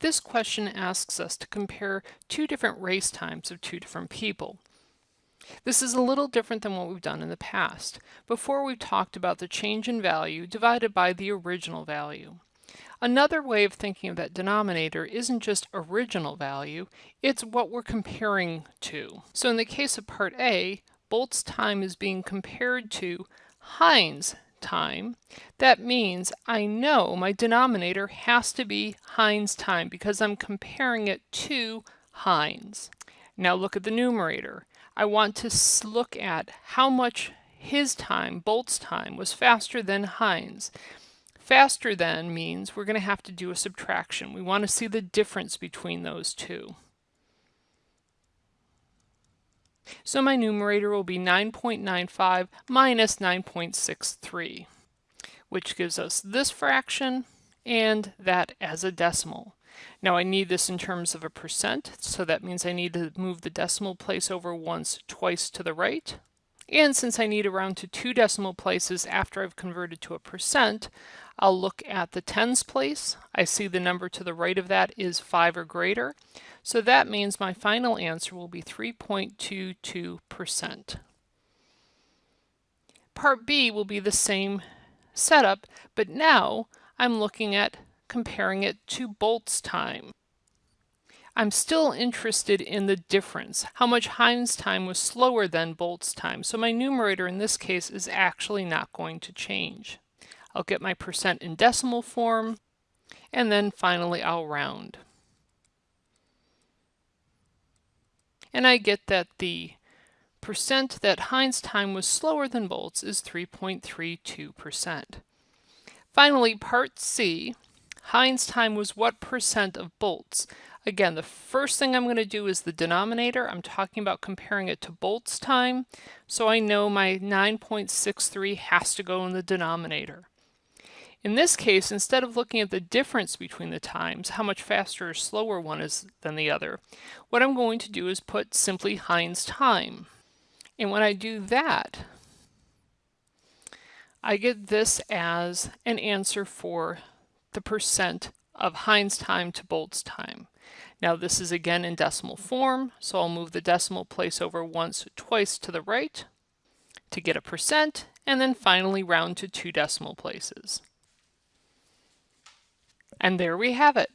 This question asks us to compare two different race times of two different people. This is a little different than what we've done in the past. Before we've talked about the change in value divided by the original value. Another way of thinking of that denominator isn't just original value, it's what we're comparing to. So in the case of part A, Bolt's time is being compared to Hines' time. That means I know my denominator has to be Hines' time because I'm comparing it to Hines. Now look at the numerator. I want to look at how much his time, Bolt's time, was faster than Hines. Faster than means we're going to have to do a subtraction. We want to see the difference between those two. So my numerator will be 9.95 minus 9.63, which gives us this fraction and that as a decimal. Now I need this in terms of a percent, so that means I need to move the decimal place over once, twice to the right. And since I need to round to two decimal places after I've converted to a percent, I'll look at the tens place. I see the number to the right of that is 5 or greater. So that means my final answer will be 3.22%. Part B will be the same setup, but now I'm looking at comparing it to Bolt's time. I'm still interested in the difference, how much Hines' time was slower than Bolt's time, so my numerator in this case is actually not going to change. I'll get my percent in decimal form, and then finally I'll round. And I get that the percent that Hines' time was slower than Bolt's is 3.32%. Finally, part C, Hines' time was what percent of Bolt's? Again, the first thing I'm going to do is the denominator. I'm talking about comparing it to Bolt's time, so I know my 9.63 has to go in the denominator. In this case, instead of looking at the difference between the times, how much faster or slower one is than the other, what I'm going to do is put simply Hines time. And when I do that, I get this as an answer for the percent of Hines time to Bolt's time. Now this is again in decimal form, so I'll move the decimal place over once, twice to the right to get a percent, and then finally round to two decimal places. And there we have it.